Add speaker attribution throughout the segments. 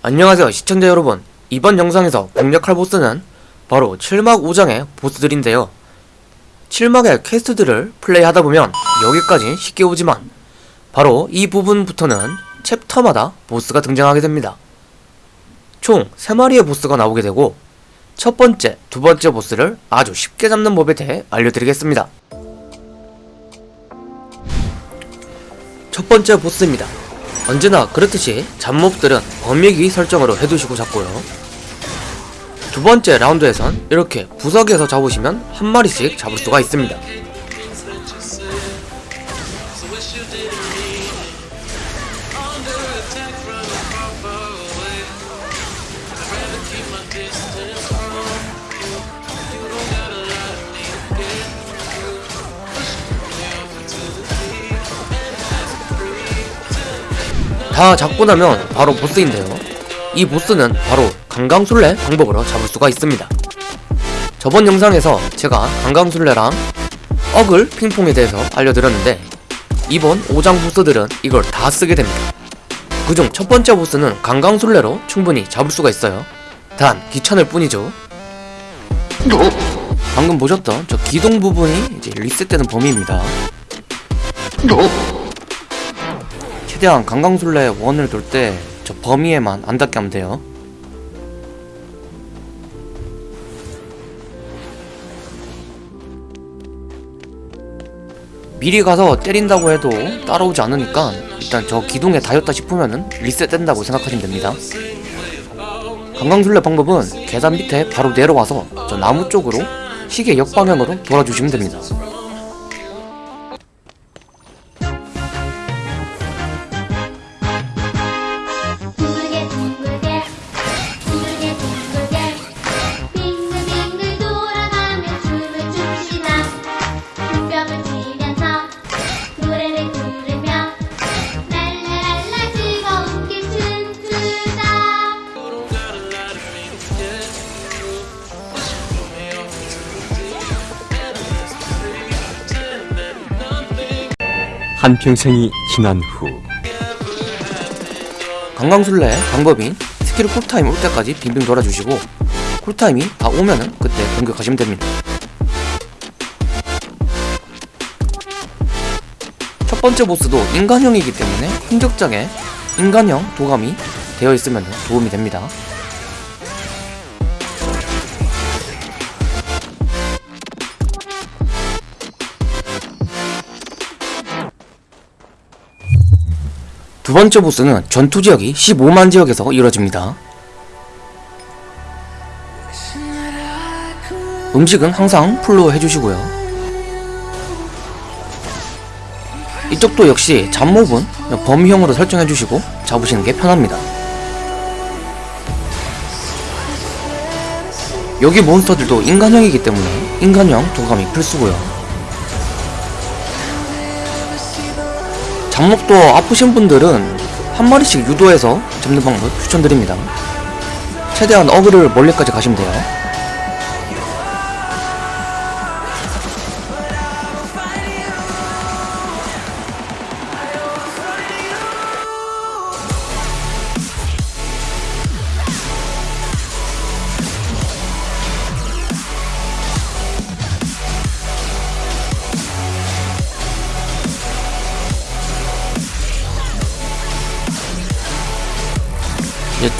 Speaker 1: 안녕하세요 시청자 여러분. 이번 영상에서 공략할 보스는 바로 7막 5장의 보스들인데요. 7막의 퀘스트들을 플레이하다보면 여기까지 쉽게 오지만 바로 이 부분부터는 챕터마다 보스가 등장하게 됩니다. 총 3마리의 보스가 나오게 되고 첫 번째, 두 번째 보스를 아주 쉽게 잡는 법에 대해 알려드리겠습니다 첫 번째 보스입니다. 언제나 그렇듯이 잡몹들은 범위기 설정으로 해두시고 잡고요. 두 번째 라운드에선 이렇게 구석에서 잡으시면 한 마리씩 잡을 수가 있습니다 다 잡고 나면 바로 보스인데요. 이 보스는 바로 강강술래 방법으로 잡을 수가 있습니다. 저번 영상에서 제가 강강술래랑 어글 핑퐁에 대해서 알려드렸는데 이번 5장 보스들은 이걸 다 쓰게 됩니다. 그중 첫 번째 보스는 강강술래로 충분히 잡을 수가 있어요. 단 귀찮을 뿐이죠. 방금 보셨던 저 기동 부분이 이제 리셋되는 범위입니다 최대한 강강술래 원을 돌 때 저 범위에만 안 닿게 하면 돼요. 미리 가서 때린다고 해도 따라오지 않으니까 일단 저 기둥에 닿였다 싶으면은 리셋된다고 생각하시면 됩니다. 강강술래 방법은 계단 밑에 바로 내려와서 저 나무 쪽으로 시계 역방향으로 돌아주시면 됩니다
Speaker 2: 한평생이 지난 후
Speaker 1: 강강술래 방법인 skill cool time 올 때까지 빙빙 돌아주시고 cool time이 다 오면은 그때 공격하시면 됩니다. 첫 번째 보스도 인간형이기 때문에 흔적장에 인간형 도감이 되어 있으면 도움이 됩니다 두 번째 보스는 전투 지역이 15만 지역에서 이루어집니다. 음식은 항상 풀로 해주시고요. 이쪽도 역시 잡몹은 범위형으로 설정해주시고 잡으시는 게 편합니다. 여기 몬스터들도 인간형이기 때문에 인간형 도감이 필수고요. 잡목도 아프신 분들은 한 마리씩 유도해서 잡는 방법 추천드립니다. 최대한 어그를 멀리까지 가시면 돼요.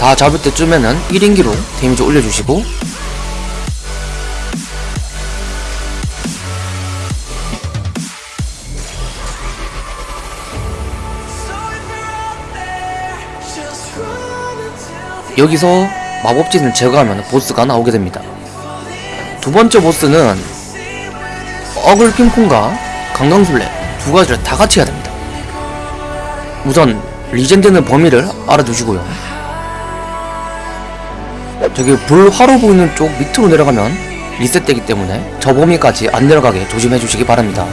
Speaker 1: 다 잡을 때쯤에는 1인기로 데미지 올려주시고. 여기서 마법진을 제거하면 보스가 나오게 됩니다. 두 번째 보스는 어글 핑퐁과 강강술래 두 가지를 다 같이 해야 됩니다. 우선 리젠드는 범위를 알아두시고요 저기 불 화로 보이는 쪽 밑으로 내려가면 리셋되기 때문에 저 범위까지 안 내려가게 조심해 주시기 바랍니다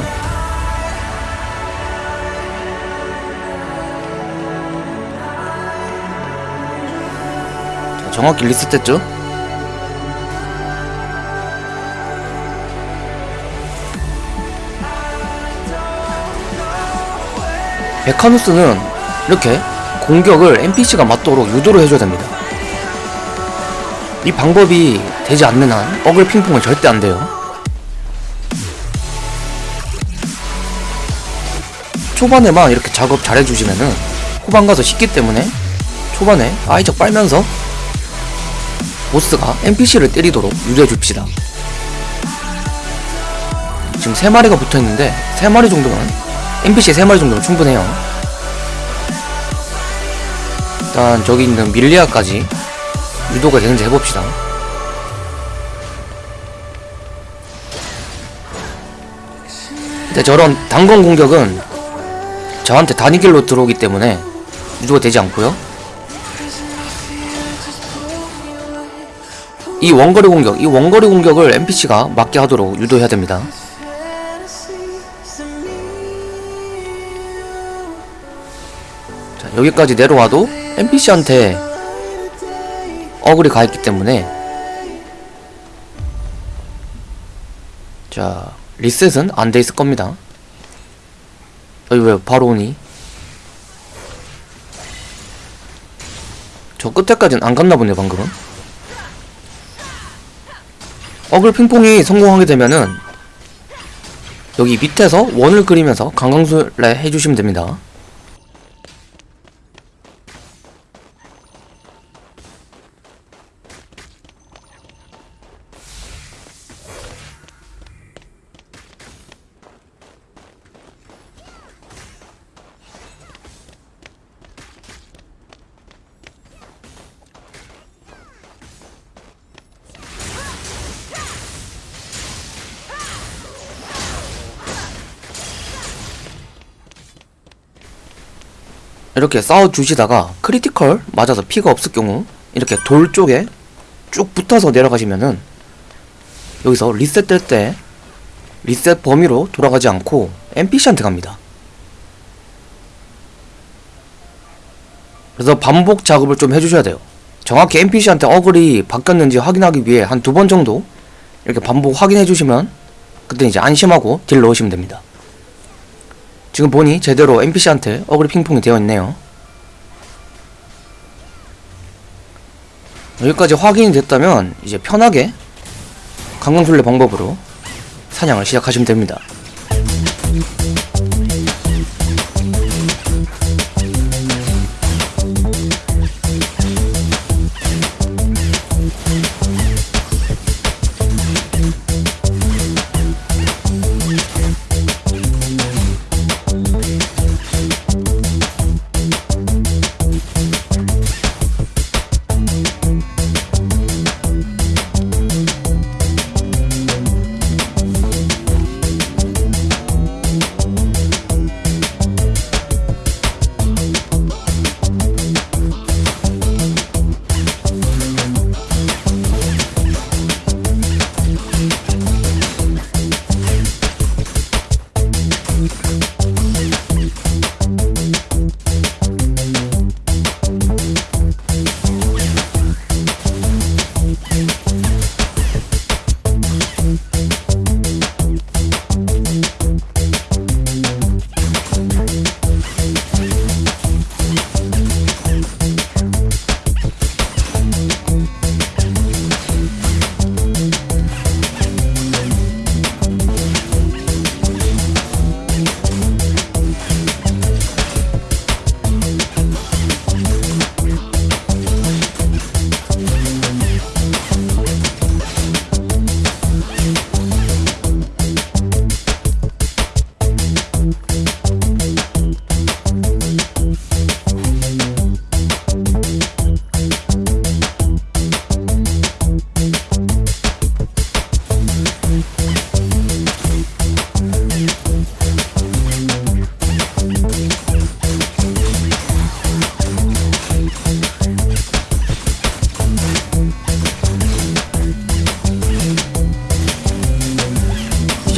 Speaker 1: 자, 정확히 리셋됐죠? 메카누스는 이렇게 공격을 NPC가 맞도록 유도를 해줘야 됩니다. 이 방법이 되지 않는 한 어글 핑퐁은 절대 안 돼요. 초반에만 이렇게 작업 잘 해주시면은 후반 가서 쉽기 때문에 초반에 아이적 빨면서 보스가 NPC를 때리도록 유도해 줍시다. 지금 3마리가 붙어 있는데 3마리 정도면 NPC 3마리 정도면 충분해요. 일단 저기 있는 밀리아까지 유도가 되는지 해봅시다. 근데 저런 단건 공격은 저한테 단위길로 들어오기 때문에 유도가 되지 않고요. 이 원거리 공격, 이 원거리 공격을 NPC가 맞게 하도록 유도해야 됩니다. 자, 여기까지 내려와도 NPC한테 어글이 가있기 때문에 자, 리셋은 안 돼 있을 겁니다. 여기 왜 바로 오니? 저 끝에까지는 안 갔나 보네, 방금은. 어글 핑퐁이 성공하게 되면은 여기 밑에서 원을 그리면서 강강술래 해주시면 됩니다. 이렇게 싸워주시다가 critical 맞아서 피가 없을 경우 이렇게 돌 쪽에 쭉 붙어서 내려가시면은 여기서 리셋 될 때 리셋 범위로 돌아가지 않고 NPC한테 갑니다. 그래서 반복 작업을 좀 해주셔야 돼요. 정확히 NPC한테 어글이 바뀌었는지 확인하기 위해 한 두 번 정도 이렇게 반복 확인해 주시면 그때 이제 안심하고 deal 넣으시면 됩니다. 지금 보니 제대로 NPC한테 어그리 핑퐁이 되어 있네요. 여기까지 확인이 됐다면 이제 편하게 강강술래 방법으로 사냥을 시작하시면 됩니다.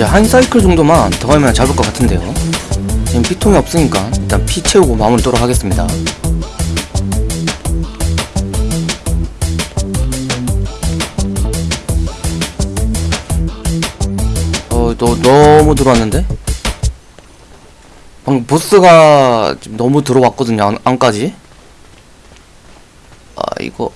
Speaker 1: 이제 한 사이클 정도만 더 하면 잡을 것 같은데요. 지금 피통이 없으니까 일단 피 채우고 마무리 도록 하겠습니다. 어, 너 너무 들어왔는데? 방금 보스가 너무 들어왔거든요 안, 안까지 아 이거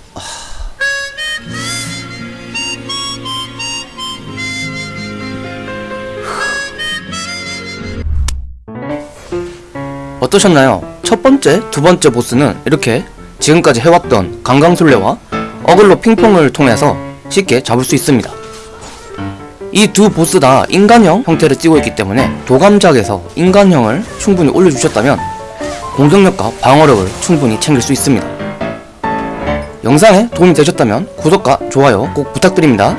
Speaker 1: 어떠셨나요? 첫 번째, 두 번째 보스는 이렇게 지금까지 해왔던 강강술래와 어글로 핑퐁을 통해서 쉽게 잡을 수 있습니다. 이 두 보스 다 인간형 형태를 띠고 있기 때문에 도감작에서 인간형을 충분히 올려주셨다면 공격력과 방어력을 충분히 챙길 수 있습니다. 영상에 도움이 되셨다면 구독과 좋아요 꼭 부탁드립니다.